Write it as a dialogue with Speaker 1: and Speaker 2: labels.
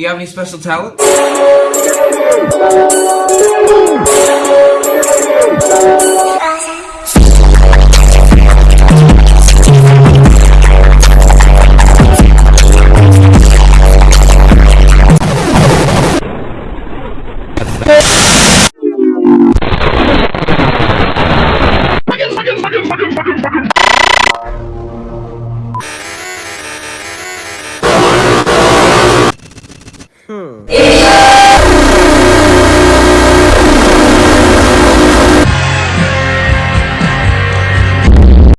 Speaker 1: Do you have any special talents?
Speaker 2: Fucking, fucking, fucking, fucking, fucking. Hmm.